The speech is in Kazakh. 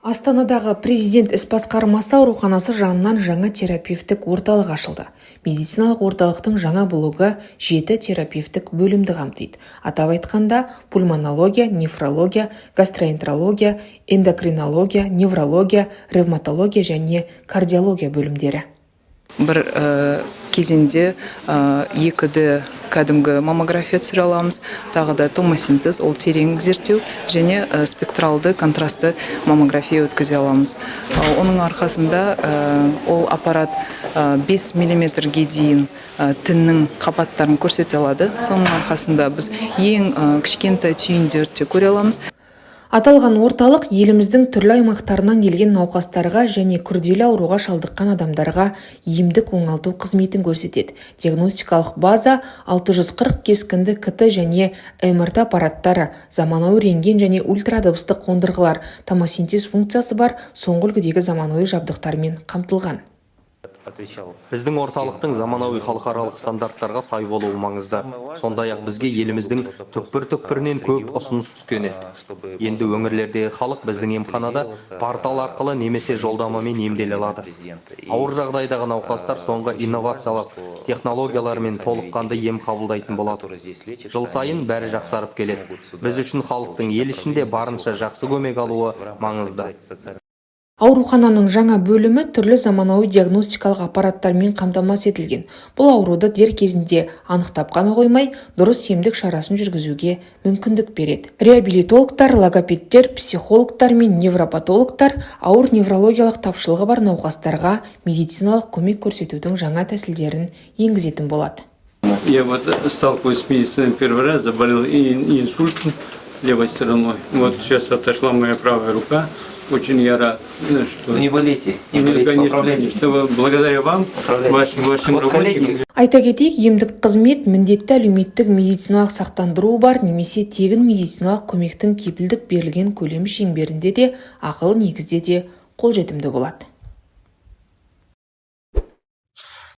астанадағы президент іс басқармасы ауруханасы жанынан жаңа терапевтік орталық ашылды. Медициналық орталықтың жаңа блогы жеті терапевтік бөлімді қамтиды. Атап айтқанда пульмонология нефрология гастроэнтерология эндокринология неврология ревматология және кардиология бөлімдері. Бір кезеңде екі д кәдімгі маммография түсіре аламыз. Тағы да томосинтез ол терең зерттеу және спектралды контрастты маммография өткізе аламыз. Оның арқасында ол аппарат 5 миллиметрге дейін тіннің қабаттарын көрсете алады. Соның арқасында біз ең кішкентай түйіндерді де көре аламыз. Аталған орталық еліміздің түрлі аймақтарынан келген науқастарға және күрделі ауруға шалдыққан адамдарға емдік оңалту қызметін көрсетеді. Диагностикалық база 640 кескінді кт және мрт аппараттары заманауи рентген және ультрадыбыстық қондырғылар томосинтез функциясы бар соңғы үлгідегі заманауи жабдықтармен қамтылған. Біздің орталықтың заманауи халықаралық стандарттарға сай болуы маңызды. Сондай ақ бізге еліміздің түкпір түкпірінен көп ұсыныс түскен еді. Енді өңірлердегі халық біздің емханада портал арқылы немесе жолдамамен емделе алады. Ауыр жағдайдағы науқастар соңғы инновациялық технологиялармен толыққанды ем қабылдайтын болады. Жыл сайын бәрі жақсарып келеді. Біз үшін халықтың ел ішінде барынша жақсы көмек алуы маңызды. Аурухананың жаңа бөлімі түрлі заманауи диагностикалық аппараттармен қамтамасыз етілген бұл ауруды дер кезінде анықтап қана қоймай дұрыс емдік шарасын жүргізуге мүмкіндік береді реабилитологтар логопедтер психологтар мен невропатологтар ауыр неврологиялық тапшылығы бар науқастарға медициналық көмек көрсетудің жаңа тәсілдерін енгізетін болады Я вот сталкиваюсь с медициной первый раз, заболел инсультом левой стороной. Вот сейчас отошла моя правая рука. Очень я рад, что... Не болейте, не болейте, конечно, поправляйтесь. благодаря вам, вашим, вашим Вот работникам, айта кетейік емдік қызмет міндетті әлеуметтік медициналық сақтандыруы бар немесе тегін медициналық көмектің кепілдік берілген көлемі шеңберінде де ақылы негізде де қолжетімді болады.